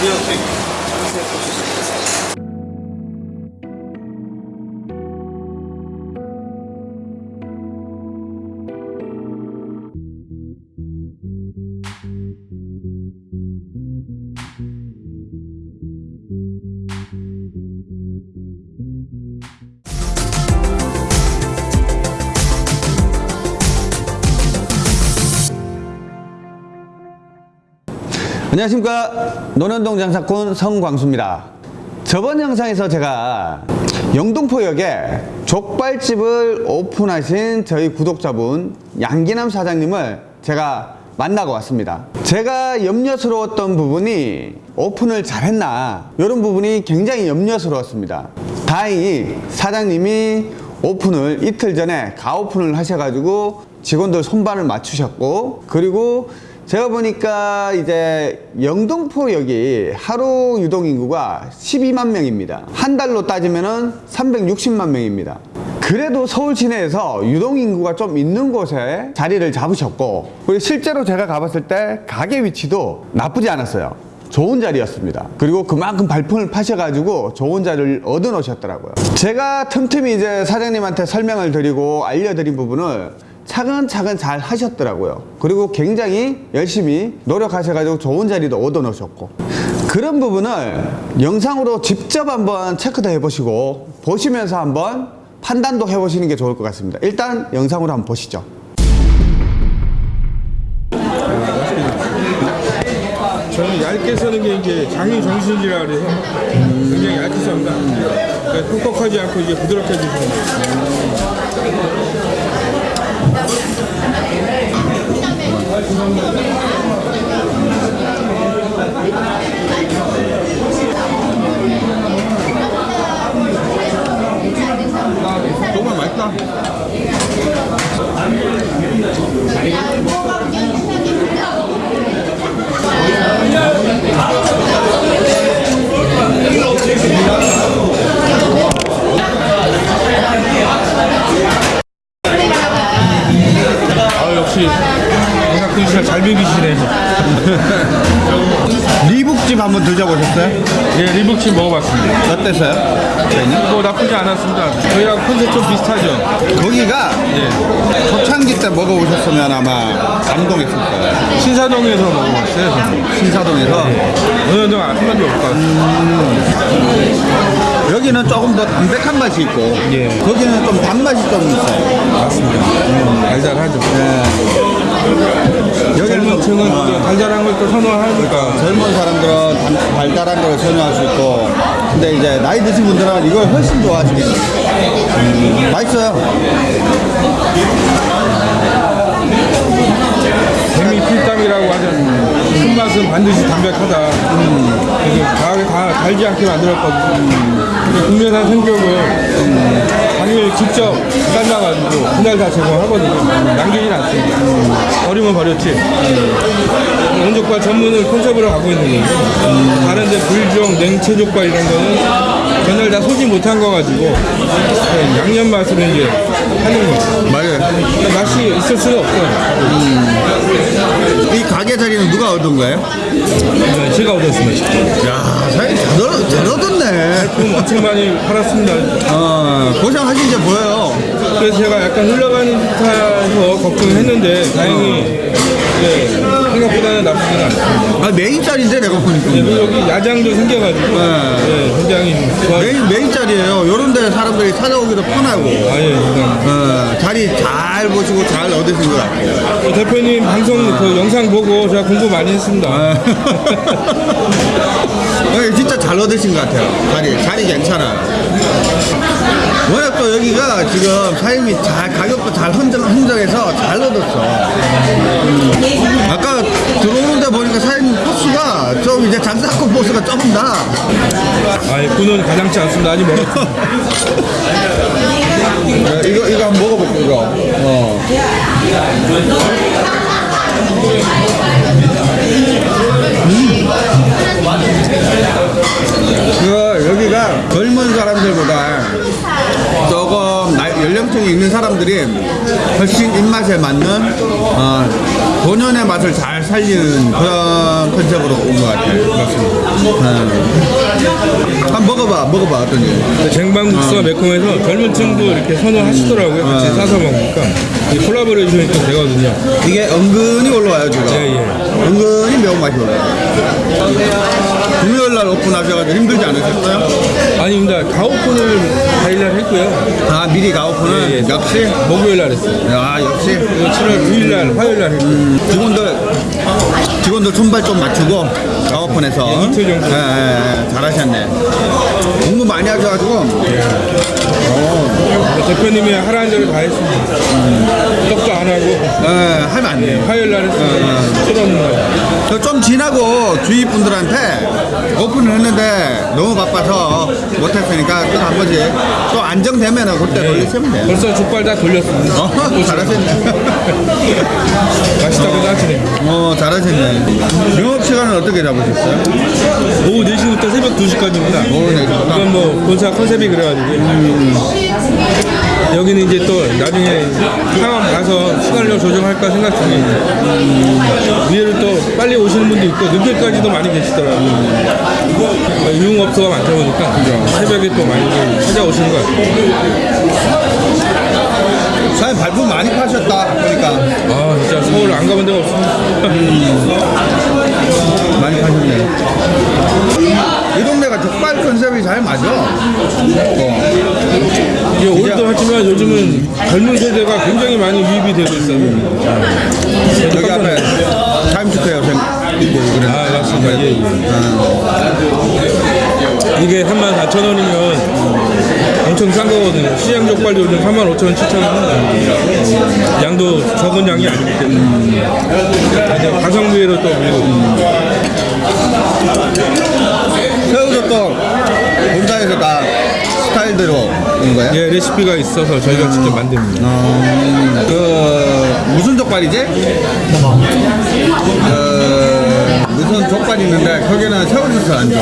Белый. 안녕하십니까. 논현동 장사꾼 성광수입니다. 저번 영상에서 제가 영동포역에 족발집을 오픈하신 저희 구독자분 양기남 사장님을 제가 만나고 왔습니다. 제가 염려스러웠던 부분이 오픈을 잘했나 이런 부분이 굉장히 염려스러웠습니다. 다행히 사장님이 오픈을 이틀 전에 가오픈을 하셔가지고 직원들 손발을 맞추셨고 그리고 제가 보니까 이제 영등포역이 하루 유동 인구가 12만 명입니다. 한 달로 따지면 은 360만 명입니다. 그래도 서울 시내에서 유동 인구가 좀 있는 곳에 자리를 잡으셨고 그리고 실제로 제가 가봤을 때 가게 위치도 나쁘지 않았어요. 좋은 자리였습니다. 그리고 그만큼 발품을 파셔가지고 좋은 자리를 얻어 놓으셨더라고요. 제가 틈틈이 이제 사장님한테 설명을 드리고 알려드린 부분을 차근차근 잘 하셨더라고요. 그리고 굉장히 열심히 노력하셔가지고 좋은 자리도 얻어 놓으셨고. 그런 부분을 영상으로 직접 한번 체크도 해보시고, 보시면서 한번 판단도 해보시는 게 좋을 것 같습니다. 일단 영상으로 한번 보시죠. 저는 얇게 써는 게 이제 장인 정신이라 그래서 굉장히 얇게 썹니다. 그러니까 퍽퍽하지 않고 이제 부드럽게 해주시면 돼요. 정말 맛있다. 리복침 먹어봤습니다. 어땠어요? 뭐 나쁘지 않았습니다. 저희랑 컨셉 좀 비슷하죠. 거기가 예. 초창기 때 먹어보셨으면 아마 감동했을 거예요. 신사동에서 먹어봤어요. 저는. 신사동에서. 어느 정도 한 번도 못 가고. 여기는 조금 더 담백한 맛이 있고 예. 거기는 좀 단맛이 좀 있어요 맞습니다. 달달하죠. 젊은 층은 또 달달한 걸 또 선호하니까. 젊은 사람들은 단- 달달한 걸 선호할 수 있고 근데 이제 나이 드신 분들은 이걸 훨씬 좋아하시겠죠 음, 맛있어요. 재미 필담이라고 하는 큰 맛은 반드시 담백하다. 그래서 다, 다 달지 않게 만들었거든요. 근데 국내산 생격을 당일 직접 삶아가지고 그날 다 제공하거든요. 남기진 않습니다. 버리면 버렸지. 원족발 전문을 컨셉으로 갖고 있는 거고 다른 데 불종, 냉채족발 이런 거는 전날 다 소지 못한 거 가지고 그냥 양념 맛으로 이제 하는 거죠. 맞아요 맛이 있을 수가 없어요. 이 가게 자리는 누가 얻은 거예요? 네, 제가 얻었습니다. 야 사장님 잘, 얻- 얻었네 품 엄청 많이 팔았습니다. 어, 고생 하신 게 보여요 그래서 제가 약간 흘러가는 듯해서 걱정했는데 다행히 네, 생각보다는 나쁘지는 않습니다. 아 메인 자리인데 내가 보니까 네, 그리고 여기 야장도 생겨가지고 네, 굉장히 좋아. 메인, 메인 자리예요 요런 데 사람들이 찾아오기도 편하고 아예 어, 자리 잘 보시고 잘 얻으신 것 같아요 그 대표님 방송 그 영상 보고 제가 공부 많이 했습니다. 어, 진짜 잘 얻으신 것 같아요. 자리, 자리 괜찮아요. 워낙 또 여기가 지금 사장님이 잘, 가격도 잘 흥정, 흥정해서 잘 얻었어. 음. 아까 들어오는데 보니까 사장님 포스가 좀 이제 장사꾼 포스가 조금 나. 아예 군은 가장치 않습니다. 아직 멀었습니다. 이거, 이거 한번 먹어볼게요, 이거. 어. 있는 사람들이 훨씬 입맛에 맞는 어, 본연의 맛을 잘 살리는 그런 컨셉으로 온 것 같아요. 맞습니다. 한번 먹어봐, 먹어봐, 어떤지. 쟁반국수가 매콤해서 젊은 층도 이렇게 선호하시더라고요. 같이 아. 사서 먹으니까 이 콜라보레이션이 또 되거든요. 이게 은근히 올라와요, 지금. 예, 예. 은근히 매운맛이 올라와요. 금요일 날 오픈하셔가지고 힘들지 않으셨어요? 아닙니다. 가오픈을 다일날 했고요. 아, 미리 가오픈은 예, 예. 역시? 목요일 날 했어요. 야, 역시. 그리고 7월 9일 날, 화요일 날 했고요. 직원들 직원들 손발 좀 맞추고 가오픈해서 예, 이틀 정도. 예, 예, 예, 잘하셨네 공부 많이 하셔가지고 대표님이 하라는 대로 다 했습니다. 떡도 안 하고 예, 하면 안 돼요 화요일 날 했어요. 날. 저좀 지나고 주위 분들한테 오픈을 했는데 너무 바빠서 못했으니까 또 한 번씩 또 안정되면은 그때 돌리시면 돼요 벌써 족발 다 돌렸습니다. 어, 잘하셨네 맛있다고 하시네요. 어 잘하셨네 영업 시간은 어떻게 잡으셨어요? 오후 4시부터 새벽 2시까지입니다. 오후 4시부터? 이건 뭐 본사 컨셉이 그래가지고 여기는 이제 또 나중에 상황 봐서 시간을 조정할까 생각 중이에요. 위에를 또 빨리 오시는 분도 있고 늦게까지도 많이 계시더라고요. 유흥업소가 많다 보니까 새벽에 또 많이 찾아오시는 것 같아요. 사장님 발품 많이 파셨다 보니까 아 진짜 서울 안 가본 데가 없습니다. 많이 파셨네요. 이 동네가 족발 컨셉이 잘 맞아. 어. 이게 올도 하지만 요즘은 젊은 세대가 굉장히 많이 유입이 되고 있어요. 여기 앞에 타임스퀘어 생 있고 그래. 아 맞습니다. 예, 예. 이게 34,000원이면 엄청 싼 거거든요. 시장 족발도 요즘 35,000원, 7,000원 합니다. 양도 적은 양이 아니기 때문에. 이제 가성비로 또 밀고. 새우젓도 본사에서 다 스타일대로 온 거야? 예, 레시피가 있어서 저희가 직접 만듭니다. 어, 그 무슨 족발이지? 그 무슨 족발이 있는데 거기는 새우젓을 안 줘.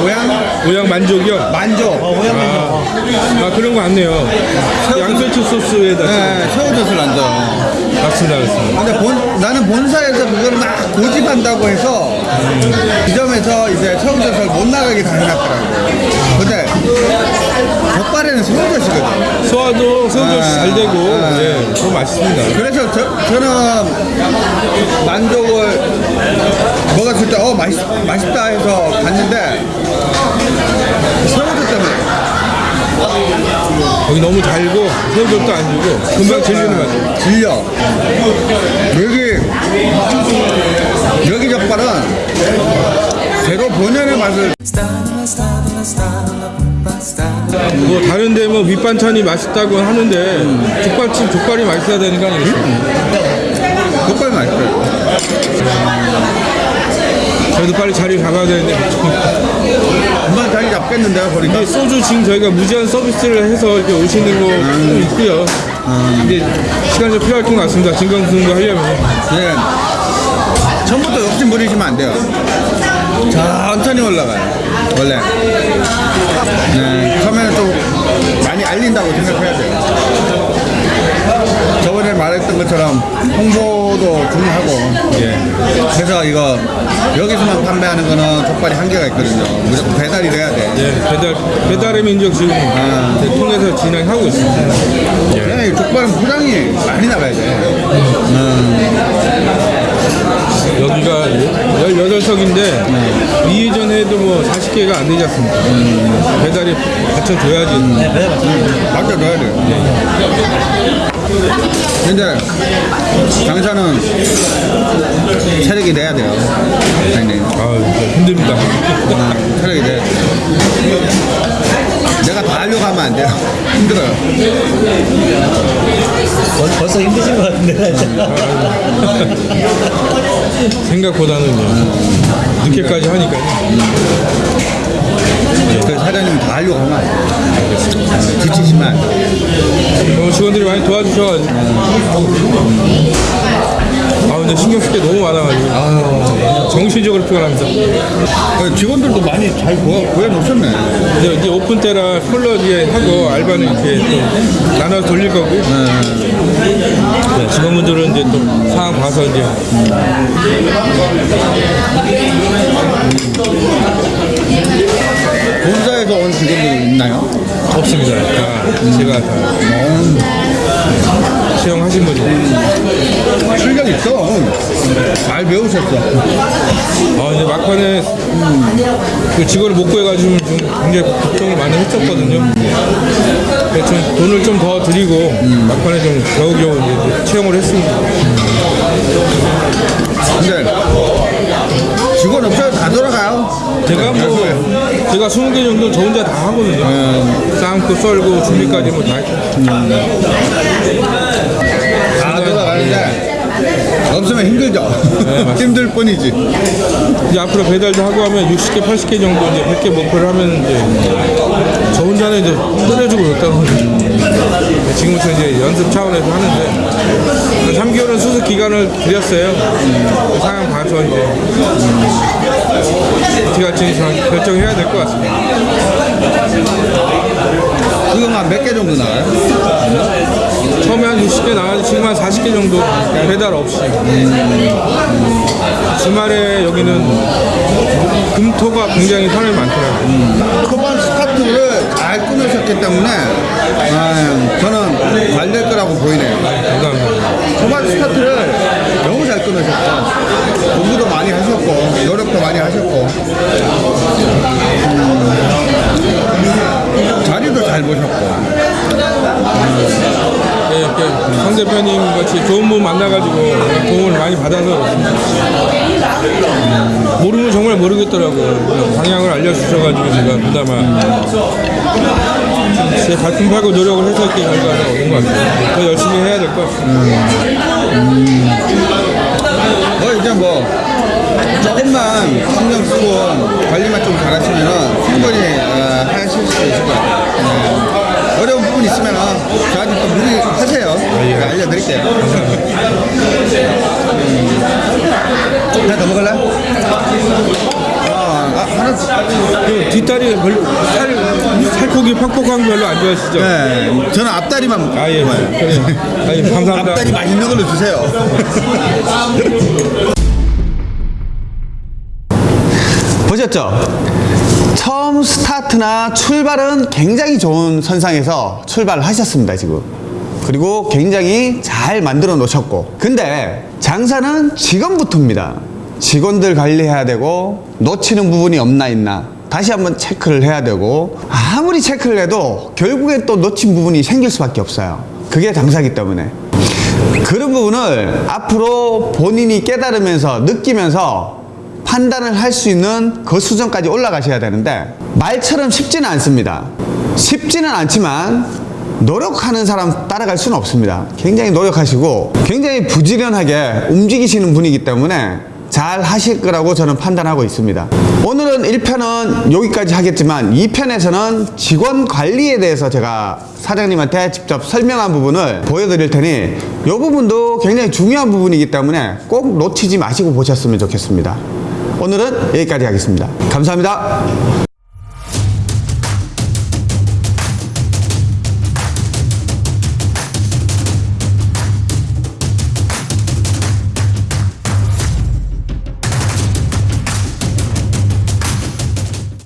모양 모양 만족이요? 만족. 아, 그런 거 같네요. 양배추 소스에다. 네, 새우젓을 안 줘. 맞습니다, 맞습니다. 근데 본, 나는 본사에서 그걸 막 고집한다고 해서 그 점에서 이제 새우젓을 못 나가게 다 해놨더라고. 근데 족발에는 새우젓이거든. 소화도 새우젓이 아, 잘 되고, 아. 예, 더 맛있습니다. 그래서 저, 저는 만족을 먹었을 때, 어, 맛있, 맛있다 해서 갔는데 새우젓 때문에 거기 너무 달고, 새우젓도 안 주고, 금방 질리는 맛. 질려. 여기, 여기 족발은 제로 본연의 맛을 뭐 다른 데 뭐 밑반찬이 맛있다고 하는데 족발집 족발이 맛있어야 되는 거 아니겠어요? 족발 맛있어요. 저희도 빨리 자리 잡아야 되는데 금방 자리 잡겠는데요, 보니까. 소주 지금 저희가 무제한 서비스를 해서 이렇게 오시는 거도 있고요. 근데 시간이 좀 필요할 것 같습니다. 진강승도 하려면 네. 처음부터 욕심 부리시면 안 돼요. 천천히 올라가요. 원래. 네. 처음에는 좀 많이 알린다고 생각해야 돼요. 저번에 말했던 것처럼 홍보도 중요하고. 예. 그래서 이거 여기서만 판매하는 거는 족발이 한계가 있거든요. 무조건 배달이 돼야 돼. 예, 배달 배달의 민족 지금 아. 네, 통해서 진행하고 있습니다. 그냥 이 족발은 포장이 많이 나가야 돼. 여기가 18석인데 이전에도 뭐 40개가 안 되지 않습니까? 배달이 받쳐줘야지. 맡겨줘야 돼요. 근데 장사는 체력이 돼야 돼요. 사장님. 아, 힘듭니다. 아, 체력이 돼야 돼요. 내가 다 하려고 하면 안 돼요. 힘들어요. 벌, 벌써 힘드신 것 같은데. 생각보다는요. 늦게까지 하니까. 그 사장님 다 하려고 하면 안 돼요. 지치시면 안 돼요. 어, 직원들이 많이 도와주셔가지고. 아, 근데 신경 쓸 게 너무 많아가지고. 정신적으로 피곤합니다. 어, 직원들도 많이 잘 구해, 구해놓으셨네. 이제, 이제 오픈 때라 폴러 뒤에 하고 알바는 이렇게 또 나눠서 돌릴 거고 네, 직원분들은 이제 또 상황 봐서 이제 본사에서 온 직원들이 있나요? 없습니다. 다 제가 다 채용하신 분이 실력 있어. 잘 배우셨어. 아 이제 막판에 그 직원을 못 구해가지고 좀 굉장히 걱정을 많이 했었거든요. 그래서 좀 돈을 좀 더 드리고 막판에 좀 겨우겨우 이제 채용을 했습니다. 근데 직원 없어도 다 돌아가요. 제가 뭐 제가 20개 정도 저 혼자 다 하거든요. 삶고 썰고 준비까지 뭐 다 했고. 다 돌아가는데 없으면 힘들죠. 힘들 뿐이지. 이제 앞으로 배달도 하고 하면 60개, 80개 정도 이제 100개 목표를 하면 이제 저 혼자는 이제 끓여주고 그랬다고 지금부터 이제 연습 차원에서 하는데 한 3개월은 수습 기간을 드렸어요. 그 상황 봐서 이제 어떻게 할지 좀 결정해야 될 것 같습니다. 지금 한몇 개 정도 나와요? 처음에 한 60개 나왔는데 지금 한 40개 정도 배달 없이 주말에 여기는 금토가 굉장히 사람이 많더라고요. 초반 스타트를 잘 끊으셨기 때문에 아, 저는 잘 될 거라고 보이네요. 감사합니다. 초반 스타트를 너무 잘 끊으셨고 공부도 많이 하셨고 노력도 많이 하셨고 음, 자리도 잘 보셨고 네, 이렇게 성 대표님 같이 좋은 분 만나가지고 도움을 많이 받아서. 모르면 정말 모르겠더라고요. 방향을 알려주셔가지고 제가 그나마 제 발품하고 노력을 해서 이렇게 결과가 얻은 것 같아요. 더 열심히 해야 될 것 같습니다. 뭐 이제 뭐 조금만 신경 쓰고 관리만 좀 잘하시면은 충분히 어, 하실 수 있을 것 같아요. 네. 어려운 부분 있으면 저한테 또 문의하세요. 제가 알려드릴게요. 음. 하나 더 먹을래? 어, 아, 하나 더. 그 뒷다리 별로 살, 살코기 퍽퍽한 거 별로 안 좋아하시죠? 네, 저는 앞다리만 아, 예. 먹어요. 그래요. 아, 예. 감사합니다. 앞다리 맛있는 걸로 주세요. 보셨죠? 처음 스타트나 출발은 굉장히 좋은 선상에서 출발을 하셨습니다, 지금. 그리고 굉장히 잘 만들어 놓으셨고. 근데 장사는 직원부터입니다. 직원들 관리해야 되고, 놓치는 부분이 없나 있나. 다시 한번 체크를 해야 되고, 아무리 체크를 해도 결국엔 또 놓친 부분이 생길 수밖에 없어요. 그게 장사기 때문에. 그런 부분을 앞으로 본인이 깨달으면서 느끼면서 판단을 할 수 있는 그 수준까지 올라가셔야 되는데 말처럼 쉽지는 않습니다. 쉽지는 않지만 노력하는 사람 따라갈 수는 없습니다. 굉장히 노력하시고 굉장히 부지런하게 움직이시는 분이기 때문에 잘 하실 거라고 저는 판단하고 있습니다. 오늘은 1편은 여기까지 하겠지만 2편에서는 직원 관리에 대해서 제가 사장님한테 직접 설명한 부분을 보여드릴 테니 이 부분도 굉장히 중요한 부분이기 때문에 꼭 놓치지 마시고 보셨으면 좋겠습니다. 오늘은 여기까지 하겠습니다. 감사합니다.